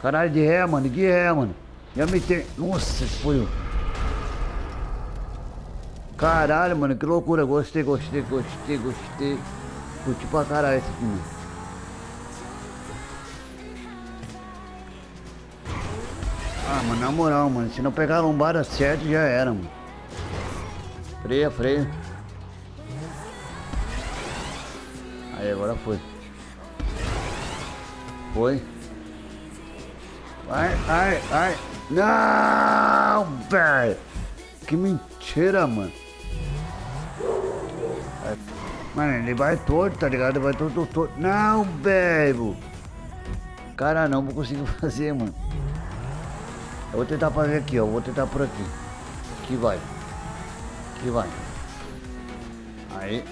Caralho de ré, mano. De ré, mano. Já me tem. Nossa, foi. Caralho, mano. Que loucura. Gostei, gostei, gostei, gostei. Curti pra caralho esse mano. Ah, mano, na moral, mano. Se não pegar a lombada certo, já era, mano. Freia, freia. Aí, agora foi. Foi. Ai, ai, ai. Não, velho. Que mentira, mano. Mano, ele vai torto, tá ligado? Ele vai todo torto. Não, velho. Cara, não vou conseguir fazer, mano. Eu vou tentar fazer aqui, ó. Vou tentar por aqui. Aqui vai. Aqui vai. Aí.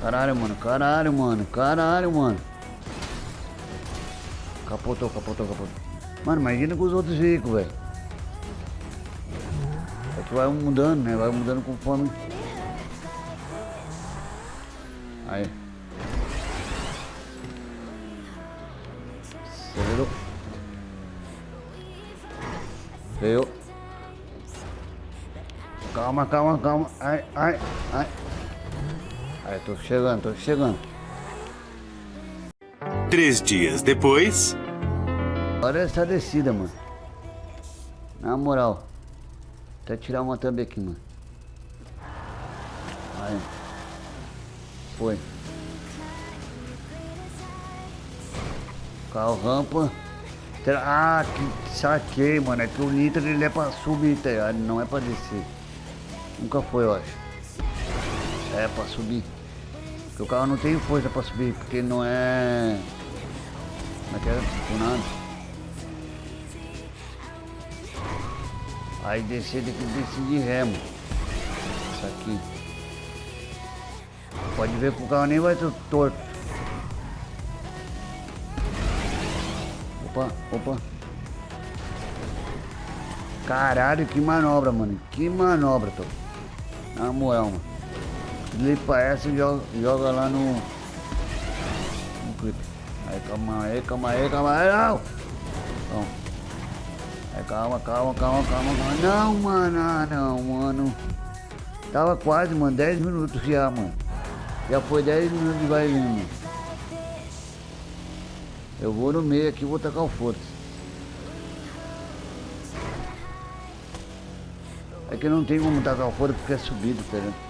Caralho, mano. Caralho, mano. Caralho, mano. Capotou, capotou, capotou. Mano, imagina com os outros veículos, velho. É que vai mudando, né? Vai mudando conforme. Aí. Acelerou. Veio. Calma, calma, calma. Ai, ai, ai. Aí, tô chegando, tô chegando. Três dias depois. Olha essa descida, mano. Na moral. Até tirar uma thumb aqui, mano. Aí. Foi. Carro rampa. Ah, que saquei, mano. É que o Nitro ele é pra subir, tá ligado? Não é pra descer. Nunca foi, eu acho. É pra subir. Porque o carro não tem força pra subir, porque não é. Não é que é. Aí descer tem que descer de ré, mano. Isso aqui. Pode ver que o carro nem vai ter torto. Opa, opa. Caralho, que manobra, mano. Que manobra, tô. Na moral, mano. Limpa essa e joga, joga lá no. No clipe. Aí, calma aí, calma aí, calma aí, não! Então. Aí, calma, calma, calma, calma, calma. Não, mano, ah, não, mano. Tava quase, mano, 10 minutos já, mano. Já foi 10 minutos de vai. Eu vou no meio aqui vou tacar o foda-se. É que não tem como tacar o foda porque é subido, tá?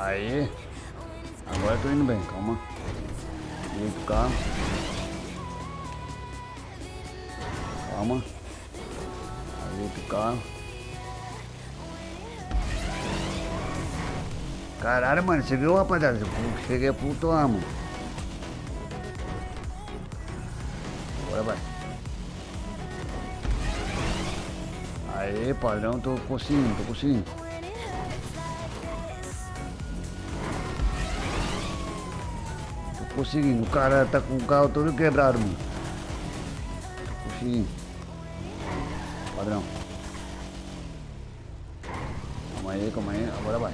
Aí. Agora eu tô indo bem, calma. Direito o carro. Calma. Direito o carro. Caralho, mano, você viu, rapaziada? Eu cheguei a pontuar, mano. Agora vai. Aê, padrão, tô conseguindo, tô conseguindo. Conseguindo. O cara tá com o carro todo quebrado, mano. Tô conseguindo. Padrão. Calma aí, calma aí. Agora vai.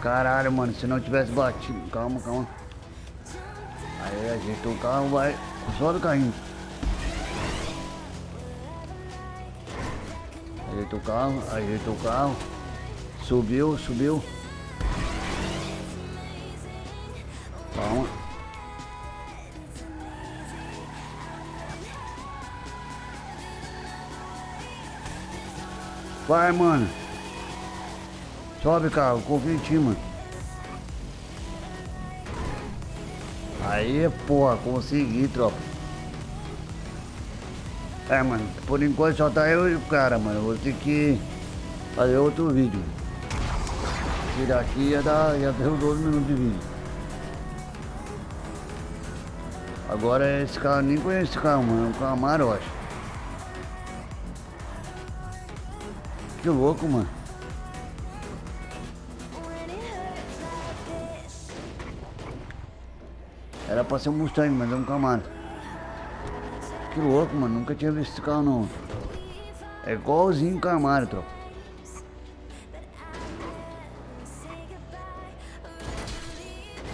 Caralho, mano. Se não tivesse batido. Calma, calma. Aí ajeitou o carro, vai. Só do carrinho. Ajeitou o carro, ajeitou o carro. Subiu, subiu. Vai, mano. Sobe, carro. Confia em ti, mano. Aí, porra, consegui, tropa. É, mano, por enquanto só tá eu e o cara, mano. Vou ter que fazer outro vídeo. Esse daqui ia dar, ia ter uns 12 minutos de vídeo. Agora esse carro, nem conheço esse carro, mano. É um Camaro, Que louco, mano. Era pra ser um Mustang, mas é um Camaro. Que louco, mano. Nunca tinha visto esse carro não. É igualzinho um Camaro, tropa.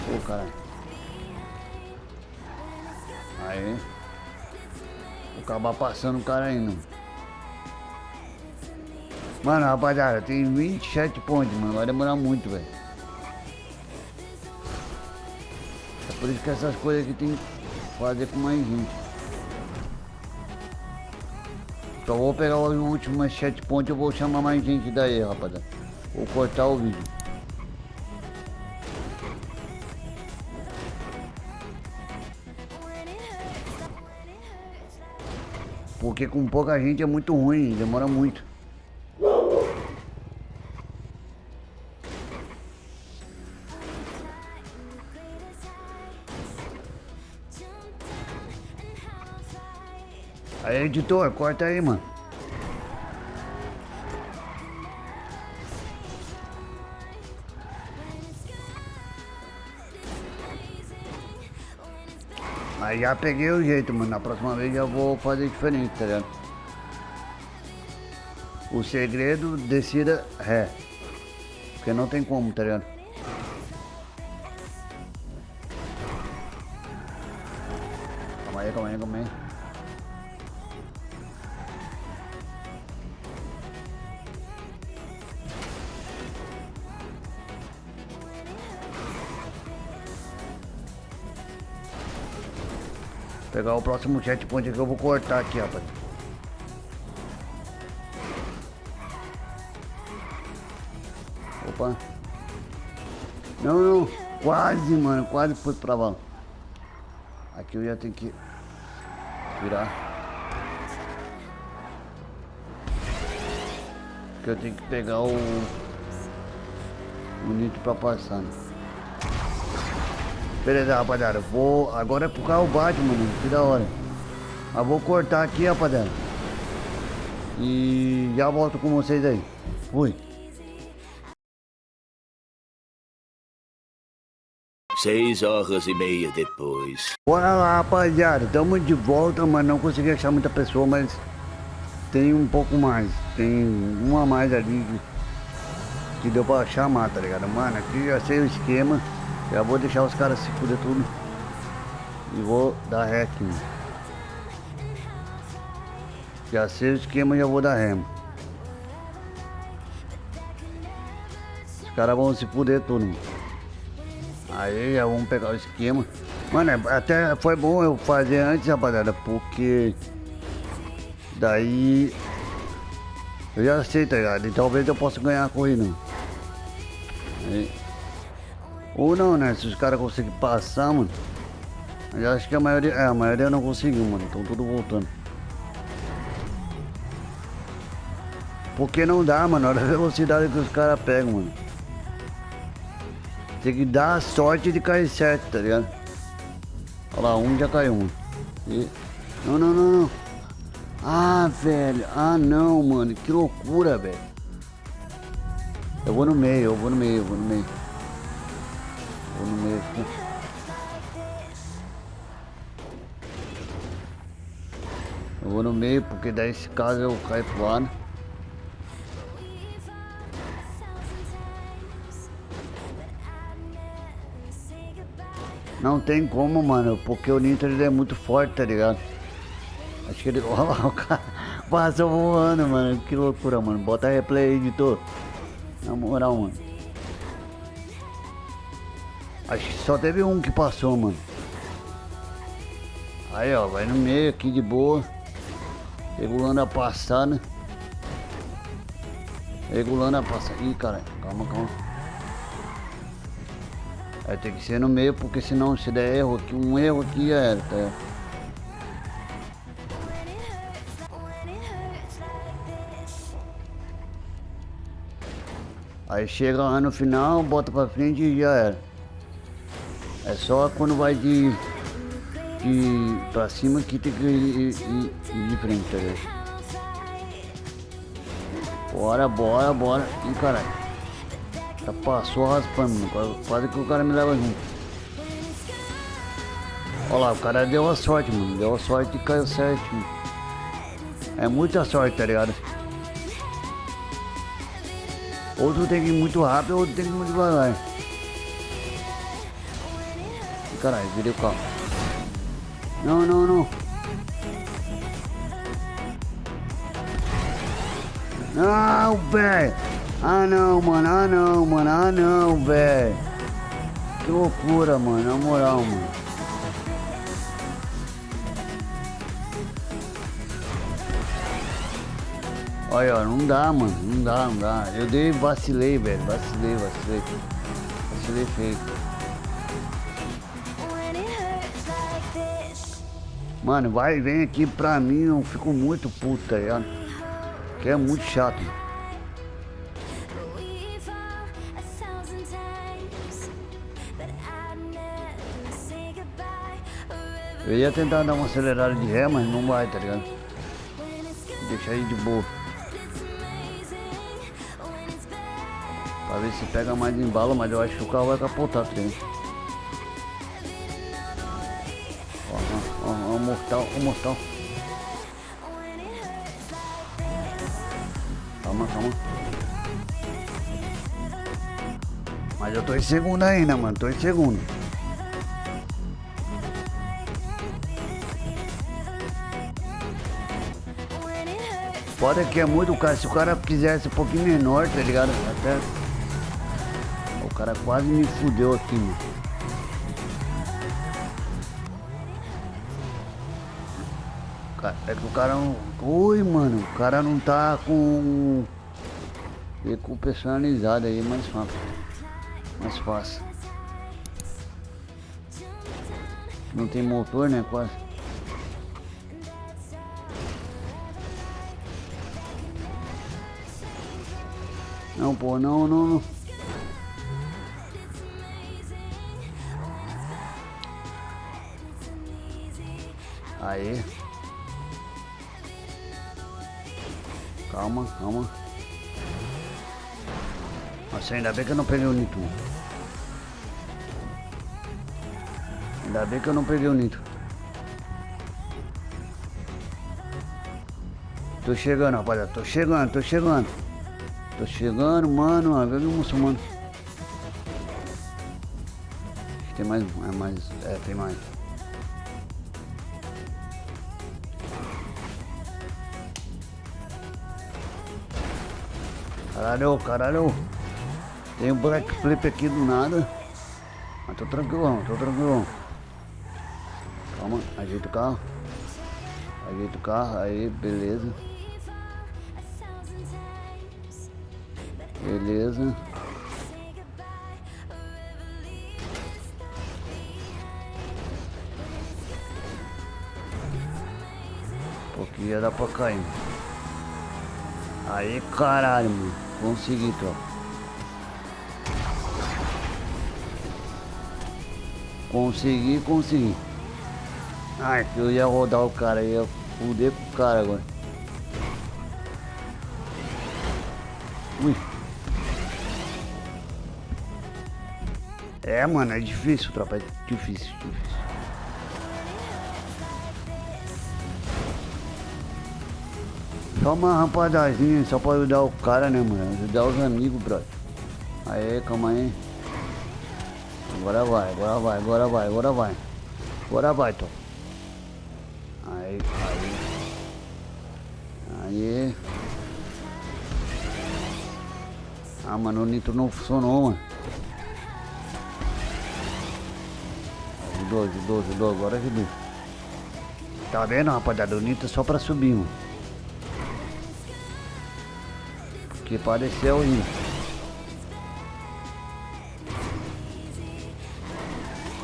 Pô, caralho. Aí. Vou acabar passando o cara ainda. Mano, rapaziada, tem 27 pontos, mano. Vai demorar muito, velho. É por isso que essas coisas aqui tem que fazer com mais gente. Só vou pegar os últimos 7 pontos e vou chamar mais gente daí, rapaziada. Vou cortar o vídeo. Porque com pouca gente é muito ruim, demora muito. Editor, corta aí, mano. Aí já peguei o jeito, mano. Na próxima vez já vou fazer diferente, tá ligado? O segredo, decida ré. Porque não tem como, tá ligado? Pegar o próximo checkpoint que eu vou cortar aqui, rapaz. Opa. Não, não. Quase, mano. Quase foi pra lá. Aqui eu ia ter que virar. Que eu tenho que pegar o... O nitro pra passar, né? Beleza, rapaziada. Vou. Agora é pro carro bate, mano. Que da hora. Mas vou cortar aqui, rapaziada. E já volto com vocês aí. Fui. Seis horas e meia depois. Bora lá, rapaziada. Tamo de volta, mas não consegui achar muita pessoa, mas tem um pouco mais. Tem uma a mais ali que, que deu pra chamar, tá ligado? Mano, aqui já sei o esquema. Já vou deixar os caras se fuder tudo. E vou dar ré aqui. Já sei o esquema, já vou dar ré. Os caras vão se fuder tudo. Aí já vamos pegar o esquema. Mano, é, até foi bom eu fazer antes, rapaziada, porque daí eu já sei, tá ligado? E talvez eu possa ganhar a corrida. Aí. Ou não, né? Se os caras conseguirem passar, mano. Eu acho que a maioria. É, a maioria não conseguiu, mano. Estão tudo voltando. Porque não dá, mano. Olha a velocidade que os caras pegam, mano. Tem que dar a sorte de cair certo, tá ligado? Olha lá, um já caiu, mano. E... Não, não, não, não. Ah, velho. Ah, não, mano. Que loucura, velho. Eu vou no meio, eu vou no meio, eu vou no meio. Vou no meio aqui. Eu vou no meio porque daí se caso eu cair pro lado. Não tem como, mano, porque o Nitro ele é muito forte, tá ligado? Acho que ele. Olha lá, o cara passou voando, mano. Que loucura, mano. Bota replay aí, editor. Na moral, mano. Acho que só teve um que passou, mano. Aí, ó, vai no meio aqui de boa. Regulando a passada. Regulando a passada. Ih, cara, calma, calma. Vai ter que ser no meio, porque senão se der erro aqui, um erro aqui já era, tá? Aí chega lá no final, bota pra frente e já era. É só quando vai de, de pra cima que tem que ir, ir, ir de frente, tá ligado? Bora, bora, bora. Ih, caralho. Já passou raspando, mano. Quase, quase que o cara me leva junto. Olha lá, o cara deu a sorte, mano. Deu a sorte e caiu certo. É muita sorte, tá ligado? Outro tem que ir muito rápido, outro tem que ir muito devagar. Caralho, virei o carro. Não, não, não. Não, velho. Ah não, mano. Ah não, mano. Ah não, velho. Que loucura, mano. Na moral, mano. Olha, ó, não dá, mano. Não dá, não dá. Eu dei, vacilei, velho. Vacilei, vacilei. Vacilei feio. Mano, vai vem aqui pra mim, eu fico muito puto, tá ligado? Que é muito chato. Eu ia tentar dar uma acelerada de ré, mas não vai, tá ligado? Deixa aí de boa. Pra ver se pega mais embalo, mas eu acho que o carro vai capotar, tá ligado? Mortal, o mortal. Calma, calma. Mas eu tô em segundo ainda, mano. Tô em segundo. Foda que é muito cara. Se o cara quisesse um pouquinho menor, tá ligado? Até. O cara quase me fudeu aqui, mano. É que o cara não. Oi, mano. O cara não tá com. com personalizado aí, mais fácil. Mais fácil. Não tem motor, né? Quase. Não, pô, não, não, não. Aí. Calma, calma. Nossa, ainda bem que eu não peguei o nitro. Ainda bem que eu não peguei o nitro. Tô chegando, rapaziada. Tô chegando, tô chegando. Tô chegando, mano. Veio o muçulmano. Tem mais. É mais. É, tem mais. Caralho, caralho. Tem um black flip aqui do nada. Mas tô tranquilão, tô tranquilão. Calma, ajeita o carro. Ajeita o carro, aí, beleza. Beleza. Porque ia dar pra cair. Aí, caralho, mano. Consegui, tropa. Consegui, consegui. Ai, eu ia rodar o cara, ia fuder com o cara agora. Ui. É, mano, é difícil, tropa. É difícil, difícil. Só uma rampadazinha, só pra ajudar o cara, né, mano? Ajudar os amigos, brother. Aí, calma aí. Agora vai, agora vai, agora vai, agora vai. Agora vai, Tom. Aí, aí. Aí. Ah, mano, o nitro não funcionou, mano. Ajudou, ajudou, ajudou, agora ajudou. Tá vendo, rapaziada? O nitro é só pra subir, mano. Porque pareceu horrível.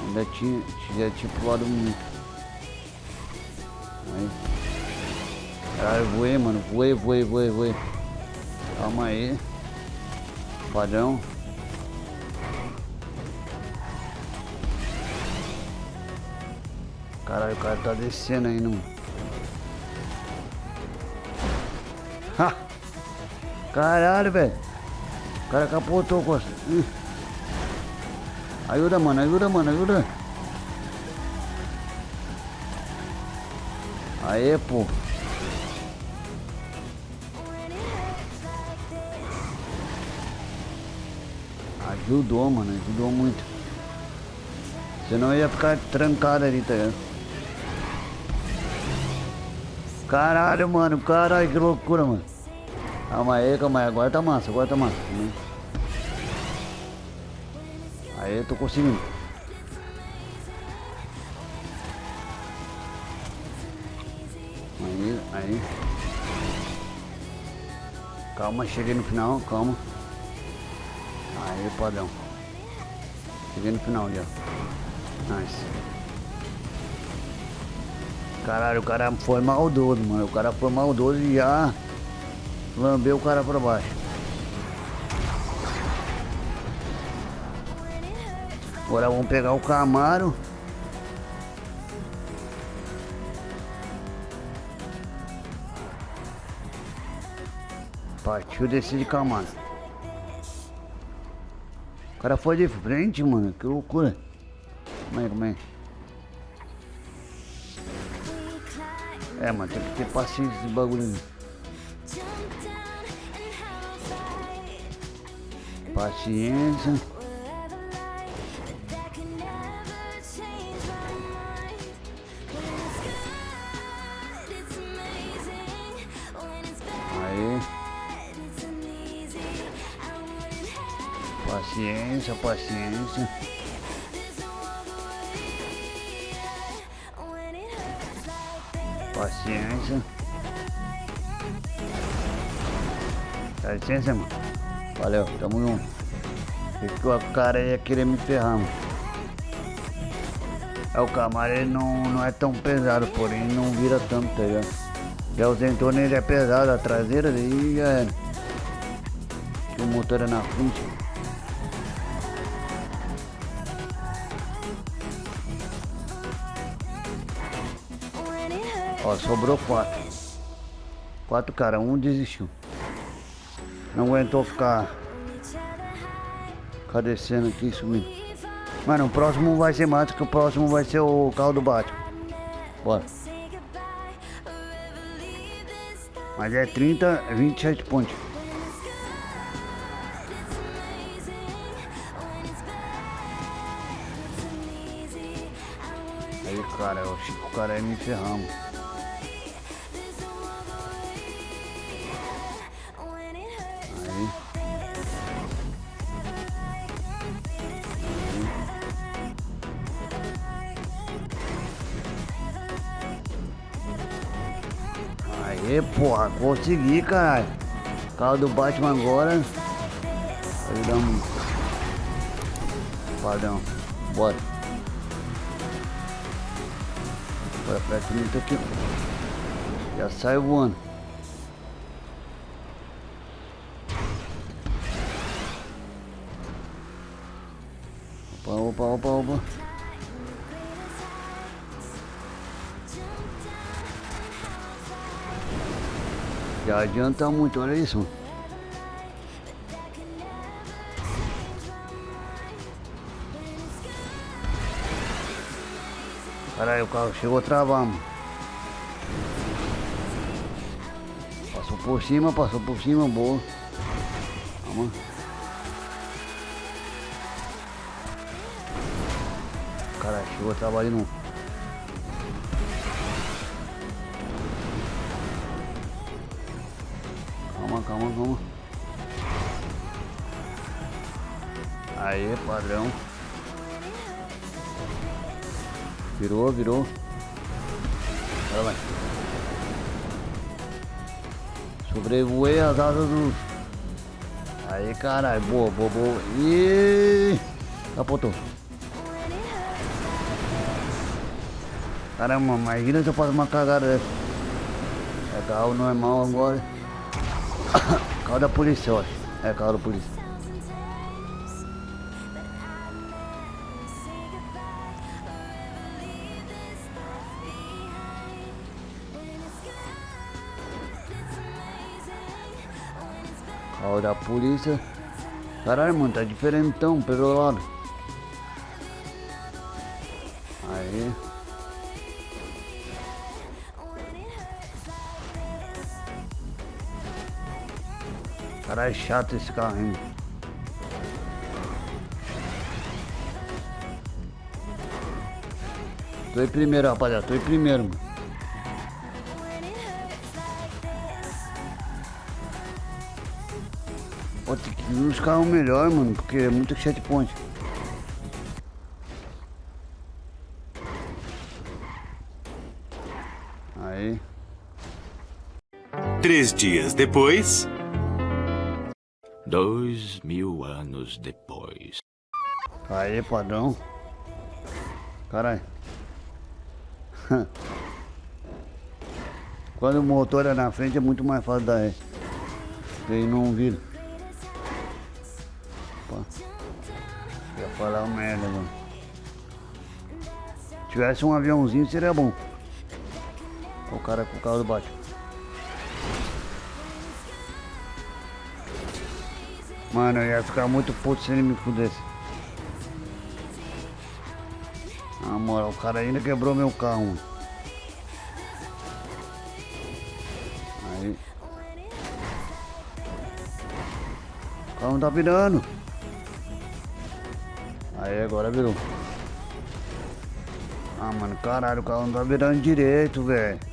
Ainda tinha, tinha tinha pulado muito. Aí. Caralho, voei, mano. Voei, voei, voei, voei. Calma aí. Padrão. Caralho, o cara tá descendo ainda, mano. Ha! Caralho, velho. O cara capotou, Costa. Ih. Ajuda, mano, ajuda, mano, ajuda. Aê, pô. Ajudou, mano. Ajudou muito. Senão ia ficar trancado ali, tá ligado? Caralho, mano. Caralho, que loucura, mano. Calma aí, calma aí. Agora tá massa, agora tá massa. Aí eu tô conseguindo. Aí, aí. Calma, cheguei no final, calma. Aí, padrão. Cheguei no final já. Nice. Caralho, o cara foi maldoso, mano. O cara foi maldoso e já lambeu o cara pra baixo. Agora vamos pegar o Camaro. Partiu descer de Camaro. O cara foi de frente, mano. Que loucura. Como é, como é? É, mano, tem que ter paciência esse bagulho. Paciência. Aí. Paciência, paciência. Paciência. Dá licença, mano. Valeu, tamo junto. Porque o cara ia querer me ferrar, mano. É, o Camaro não, não é tão pesado, porém não vira tanto, tá ligado? Já o Zentorno ele é pesado, a traseira daí já. O motor é na frente. Ó, sobrou quatro. Quatro cara, um desistiu. Não aguentou ficar ficar descendo aqui subindo. Mano, o próximo vai ser mais que o próximo vai ser o carro do Batman. Bora. Mas é 30, 27 pontos. Aí, cara, eu achei que o cara ia me ferrar, Aê, porra, consegui, caralho. Carro do Batman agora. Um. Padrão. Bora. Bora pra cima aqui. Já sai voando. Já adianta muito, olha isso. Caralho, o carro chegou a travar, mano. Passou por cima, passou por cima, boa. Calma. Caralho, chegou a travar de novo. Calma, calma. Aê, padrão. Virou, virou. Olha lá. Sobrevoei as asas do. Aí, caralho. Boa, boa, boa. Ih! Capotou. Caramba, imagina se eu faço uma cagada dessa. É carro normal agora. Carro da polícia, acho. É carro da polícia. Carro da polícia. Caralho, mano, tá diferentão pelo lado. Caralho, é chato esse carro, hein? Tô em primeiro, rapaziada. Tô em primeiro, mano. Pô, tem que ir nos carros melhor, mano, porque é muito checkpoint. Aí. Três dias depois. Dois mil anos depois. Aí, padrão. Caralho. Quando o motor é na frente é muito mais fácil ré. Ele não vira. Opa. Ia falar uma merda, mano. Se tivesse um aviãozinho seria bom. O cara com o carro do Batman. Mano, eu ia ficar muito puto se ele me fudesse. Na moral, o cara ainda quebrou meu carro, mano. Aí. O carro não tá virando. Aí, agora virou. Ah, mano, caralho, o carro não tá virando direito, velho.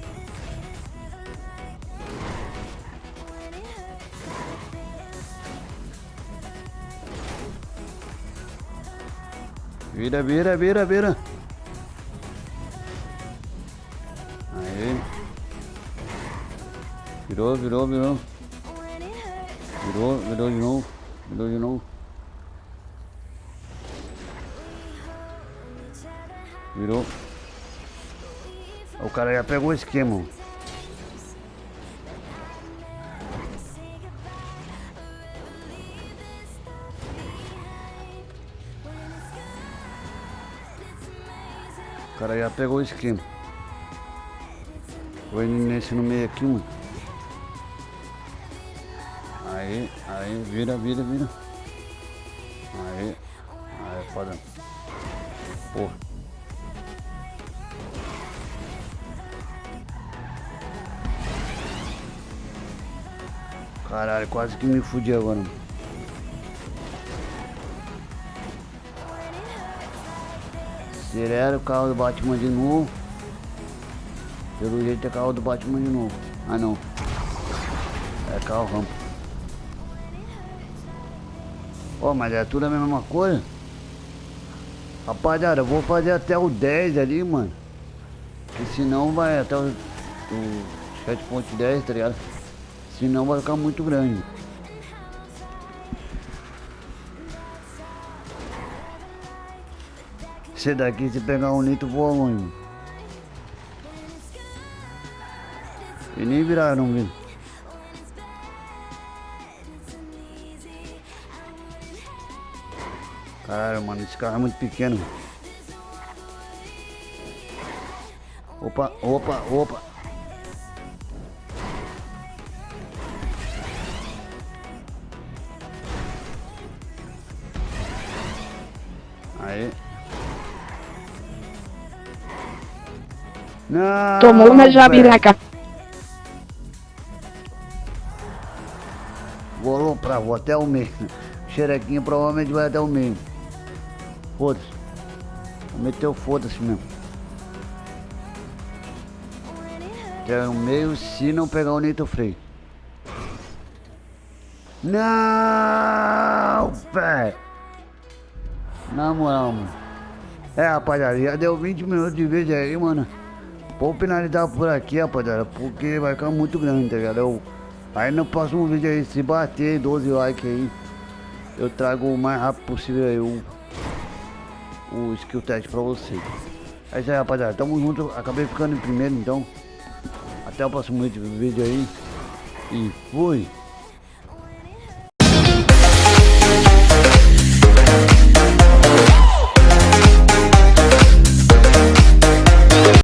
Vira, vira, vira, vira. Aí. Virou, virou, virou. Virou, virou de novo. Virou de novo. Virou. O cara já pegou o esquema. Cara já pegou o esquema. Foi nesse no meio aqui, mano. Aí, aí, vira, vira, vira. Aí, aí, foda. Porra. Caralho, quase que me fudi agora, mano. Acelera o carro do Batman de novo. Pelo jeito é carro do Batman de novo. Ah não. É carro rampa. Ó, mas é tudo a mesma coisa. Rapaziada, eu vou fazer até o 10 ali, mano. Porque senão vai até o, o 7.10, tá ligado? Senão vai ficar muito grande. Esse daqui, se pegar um litro, voa longe. E nem virar, não viu? Caralho, mano, esse carro é muito pequeno. Opa, opa, opa. Não, Tomou uma velho. jabiraca. Vou aloprar, vou até o meio. Xerequinha provavelmente vai até o meio. Foda-se. Vou meter o foda-se mesmo. Até o meio se não pegar o nitro freio. Não, velho. Na moral, mano. É, rapaziada, já deu 20 minutos de vídeo aí, mano. Vou finalizar por aqui, rapaziada, porque vai ficar muito grande, tá ligado? Eu- aí no próximo vídeo aí, se bater 12 likes aí, eu trago o mais rápido possível aí o, o skill test pra vocês. É isso aí, rapaziada. Tamo junto. Acabei ficando em primeiro, então. Até o próximo vídeo vídeo aí. E fui.